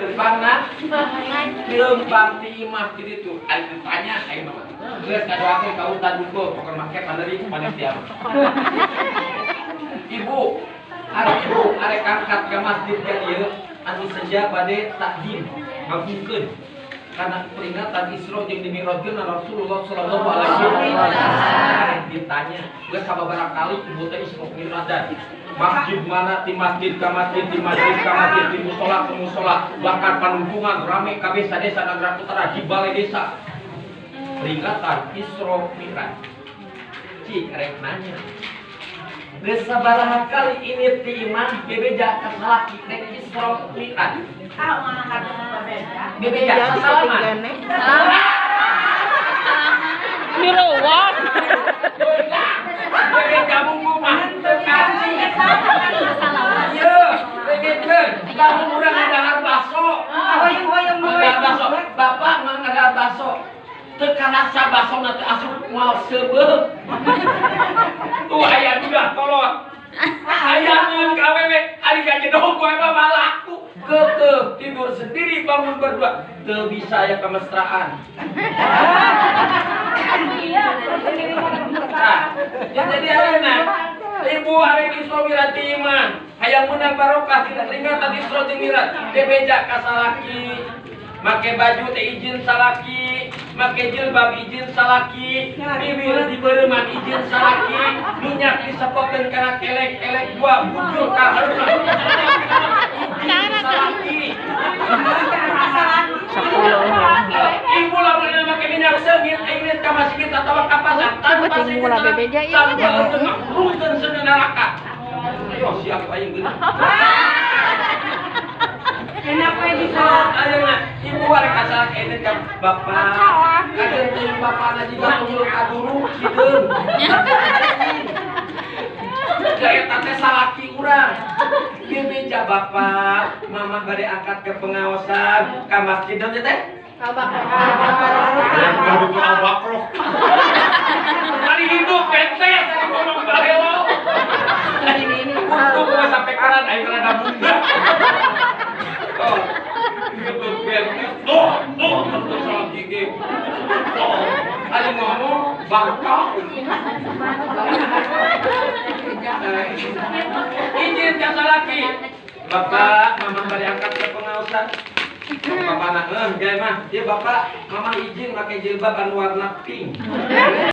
Kepangna lembang ti imah di ditu. Ari ditanya aing mah. Geus kadoake ka utan duko pokon make panderi panitia. Ibu, hari ibu arek angkat ke masjid ka ieu anu senja bade takdim ngabungkeun karena peringatan Isra jeung dimirajkeun Rasulullah sallallahu alaihi wasallam. Ditanya, geus sababaraha kali ibu teh Isra Mirajan. Masjid mana ti masjid ka masjid ti masjid ka masjid ti musola ke musola bahkan panungkungan rame kabeh desa Nagara Utara di balai desa. Peringatan Isra Miraj. Cik rek nanya. Geus sabaraha kali ini ti imah bebeja ka salaki rek Isra Miraj. Bebeja salaman. Direwat. Bebeja munggu mah teu kasih. Iya, bebejeun. Kamu urang ngadahan baso. Ngadahan baso. Bapak mah ngadahan baso. Teu karasa baso nanti asup moal seubeuh. Tuh aya udah kolot. Aya mun kawewe ari kajedong kowe mah malaku. Kekeh tidur sendiri bangun berdua. Teu bisa ya kemesraan. Nah, ya jadi ayeuna Ibu Mirati mah hayang menang barokah tidak peringatan Isra jeung Miraj bebeja ka salaki make baju teh izin salaki make jilbab izin salaki bibir dibeureman izin salaki minyak disepokeun kana kelek-kelek gua bujur ka izin salaki. Ibu lamun make minyak seungit ingin ka masjid atawa ka pasar tanpa Betul, mula bebeja, iya, tanpa iya. Ayo siap aing geus. Kenapa bisa? Ayeuna ibu arek ka bapak. Teh bapana jiga tunggu kaduru. Gaya tante salaki urang. Bapak, mama bade angkat ke pengawasan ka masjid dan teh. Baru ke abakroh. Tadi hidup pente, tadi ngomong balelo. Untung keran, ayo keran bunda. Oh, salah gigi. Oh, ada ngomong bangkau. Izin kata laki. Bapak, mama balik angkat ke pengawasan. Bapak anak, eh, mah. Iya bapak, mama izin pakai jilbab warna pink.